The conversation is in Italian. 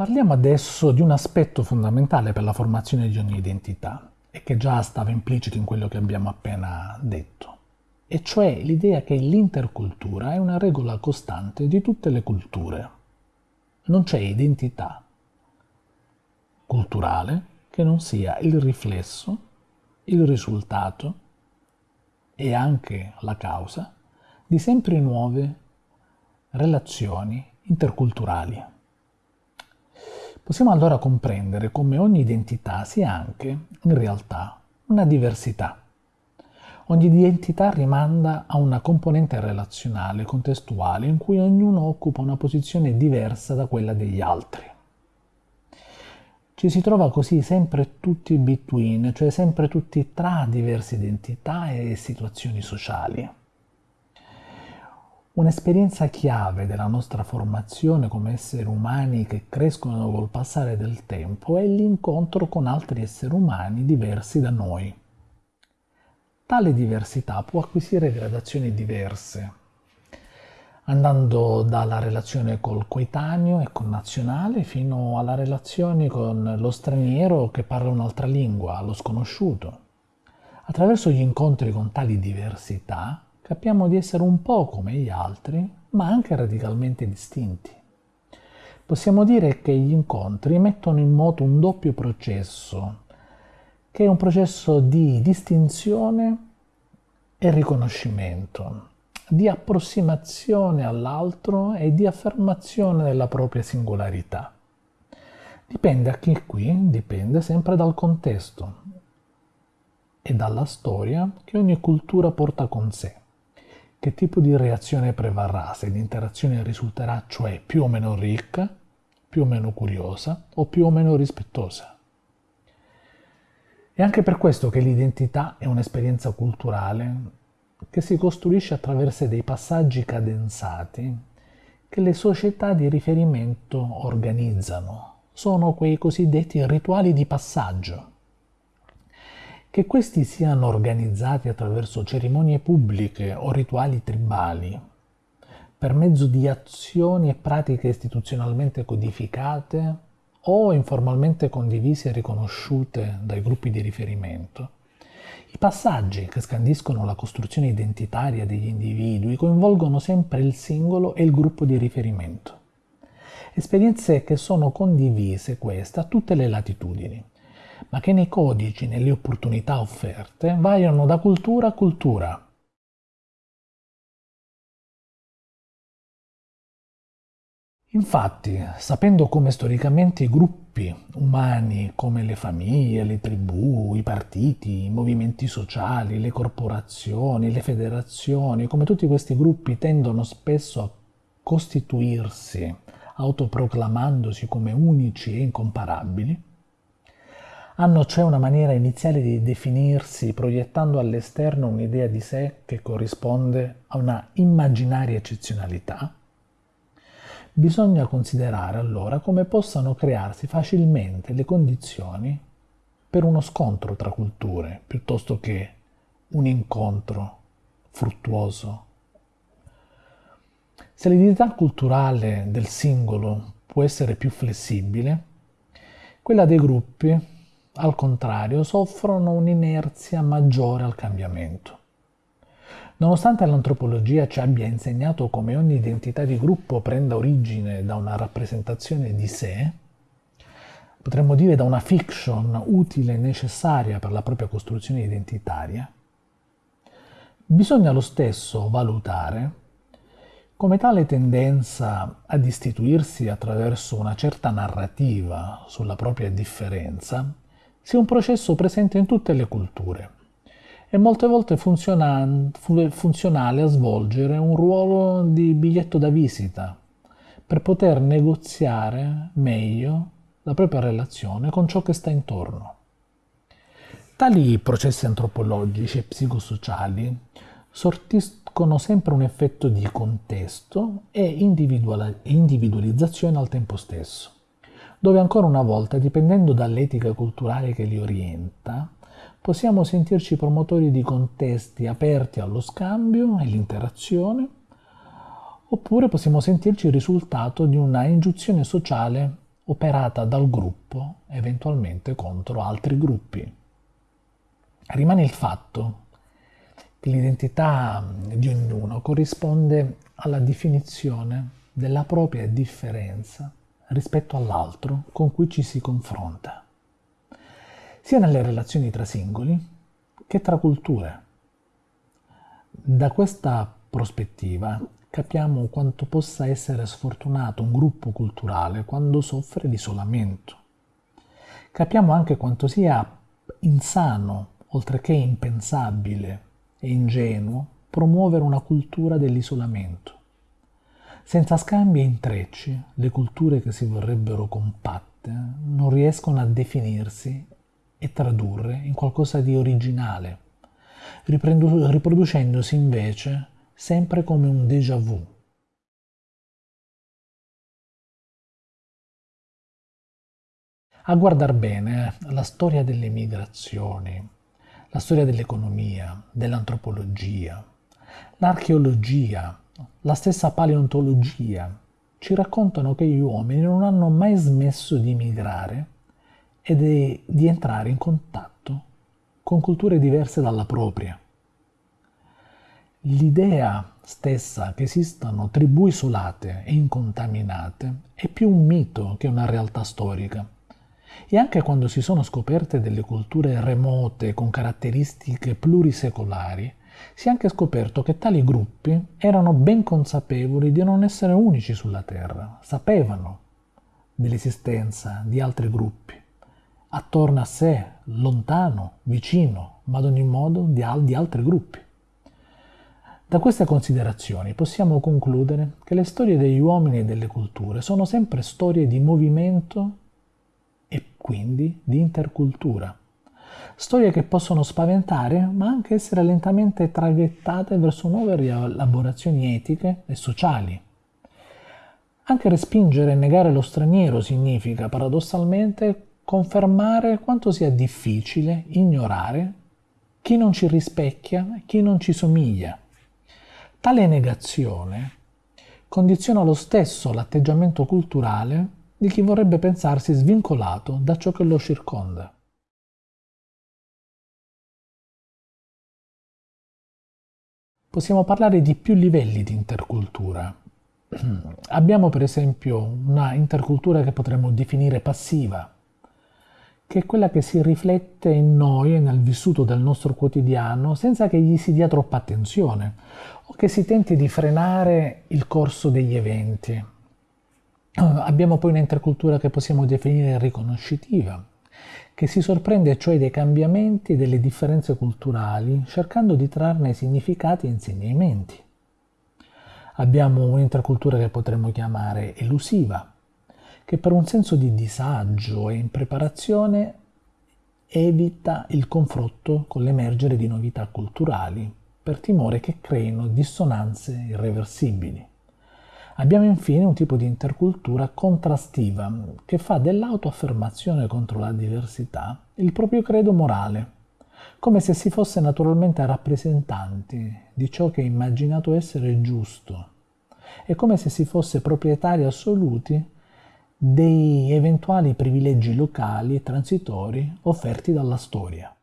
Parliamo adesso di un aspetto fondamentale per la formazione di ogni identità e che già stava implicito in quello che abbiamo appena detto, e cioè l'idea che l'intercultura è una regola costante di tutte le culture. Non c'è identità culturale che non sia il riflesso, il risultato e anche la causa di sempre nuove relazioni interculturali. Possiamo allora comprendere come ogni identità sia anche, in realtà, una diversità. Ogni identità rimanda a una componente relazionale, contestuale, in cui ognuno occupa una posizione diversa da quella degli altri. Ci si trova così sempre tutti between, cioè sempre tutti tra diverse identità e situazioni sociali. Un'esperienza chiave della nostra formazione come esseri umani che crescono col passare del tempo è l'incontro con altri esseri umani diversi da noi. Tale diversità può acquisire gradazioni diverse, andando dalla relazione col coetaneo e connazionale fino alla relazione con lo straniero che parla un'altra lingua, lo sconosciuto. Attraverso gli incontri con tali diversità capiamo di essere un po' come gli altri, ma anche radicalmente distinti. Possiamo dire che gli incontri mettono in moto un doppio processo, che è un processo di distinzione e riconoscimento di approssimazione all'altro e di affermazione della propria singolarità. Dipende a chi qui, dipende sempre dal contesto e dalla storia che ogni cultura porta con sé. Che tipo di reazione prevarrà se l'interazione risulterà cioè più o meno ricca, più o meno curiosa o più o meno rispettosa. È anche per questo che l'identità è un'esperienza culturale che si costruisce attraverso dei passaggi cadenzati che le società di riferimento organizzano. Sono quei cosiddetti rituali di passaggio. Che questi siano organizzati attraverso cerimonie pubbliche o rituali tribali, per mezzo di azioni e pratiche istituzionalmente codificate o informalmente condivise e riconosciute dai gruppi di riferimento, i passaggi che scandiscono la costruzione identitaria degli individui coinvolgono sempre il singolo e il gruppo di riferimento. Esperienze che sono condivise queste a tutte le latitudini, ma che nei codici, nelle opportunità offerte, variano da cultura a cultura, Infatti, sapendo come storicamente i gruppi umani, come le famiglie, le tribù, i partiti, i movimenti sociali, le corporazioni, le federazioni, come tutti questi gruppi tendono spesso a costituirsi autoproclamandosi come unici e incomparabili, hanno cioè una maniera iniziale di definirsi proiettando all'esterno un'idea di sé che corrisponde a una immaginaria eccezionalità, Bisogna considerare allora come possano crearsi facilmente le condizioni per uno scontro tra culture piuttosto che un incontro fruttuoso. Se l'identità culturale del singolo può essere più flessibile, quella dei gruppi, al contrario, soffrono un'inerzia maggiore al cambiamento. Nonostante l'antropologia ci abbia insegnato come ogni identità di gruppo prenda origine da una rappresentazione di sé, potremmo dire da una fiction utile e necessaria per la propria costruzione identitaria, bisogna lo stesso valutare come tale tendenza ad istituirsi attraverso una certa narrativa sulla propria differenza sia un processo presente in tutte le culture e molte volte funzionale a svolgere un ruolo di biglietto da visita per poter negoziare meglio la propria relazione con ciò che sta intorno. Tali processi antropologici e psicosociali sortiscono sempre un effetto di contesto e individualizzazione al tempo stesso, dove ancora una volta, dipendendo dall'etica culturale che li orienta, possiamo sentirci promotori di contesti aperti allo scambio e all'interazione, oppure possiamo sentirci il risultato di una ingiunzione sociale operata dal gruppo eventualmente contro altri gruppi. Rimane il fatto che l'identità di ognuno corrisponde alla definizione della propria differenza rispetto all'altro con cui ci si confronta, sia nelle relazioni tra singoli che tra culture. Da questa prospettiva capiamo quanto possa essere sfortunato un gruppo culturale quando soffre di isolamento. Capiamo anche quanto sia insano, oltre che impensabile e ingenuo, promuovere una cultura dell'isolamento. Senza scambi e intrecci, le culture che si vorrebbero compatte non riescono a definirsi e tradurre in qualcosa di originale, riproducendosi invece sempre come un déjà vu. A guardar bene la storia delle migrazioni, la storia dell'economia, dell'antropologia, l'archeologia, la stessa paleontologia ci raccontano che gli uomini non hanno mai smesso di migrare e di entrare in contatto con culture diverse dalla propria. L'idea stessa che esistano tribù isolate e incontaminate è più un mito che una realtà storica. E anche quando si sono scoperte delle culture remote con caratteristiche plurisecolari, si è anche scoperto che tali gruppi erano ben consapevoli di non essere unici sulla Terra, sapevano dell'esistenza di altri gruppi, attorno a sé, lontano, vicino, ma ad ogni modo di, altri gruppi. Da queste considerazioni possiamo concludere che le storie degli uomini e delle culture sono sempre storie di movimento e quindi di intercultura. Storie che possono spaventare, ma anche essere lentamente traghettate verso nuove rielaborazioni etiche e sociali. Anche respingere e negare lo straniero significa, paradossalmente, confermare quanto sia difficile ignorare chi non ci rispecchia, chi non ci somiglia. Tale negazione condiziona lo stesso l'atteggiamento culturale di chi vorrebbe pensarsi svincolato da ciò che lo circonda. Possiamo parlare di più livelli di intercultura. Abbiamo per esempio una intercultura che potremmo definire passiva, che è quella che si riflette in noi e nel vissuto del nostro quotidiano senza che gli si dia troppa attenzione o che si tenti di frenare il corso degli eventi. Abbiamo poi un'intercultura che possiamo definire riconoscitiva, che si sorprende cioè dei cambiamenti e delle differenze culturali, cercando di trarne significati e insegnamenti. Abbiamo un'intercultura che potremmo chiamare elusiva, che per un senso di disagio e impreparazione evita il confronto con l'emergere di novità culturali per timore che creino dissonanze irreversibili. Abbiamo infine un tipo di intercultura contrastiva che fa dell'autoaffermazione contro la diversità il proprio credo morale, come se si fosse naturalmente rappresentanti di ciò che è immaginato essere giusto e come se si fosse proprietari assoluti dei eventuali privilegi locali e transitori offerti dalla storia.